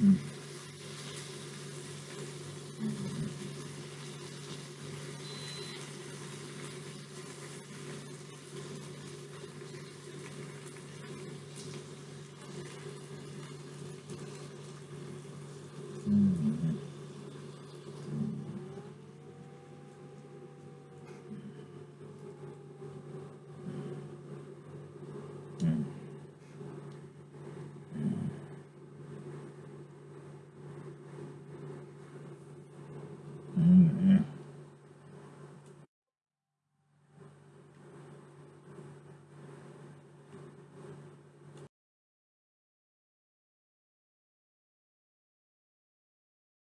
Mm-hmm.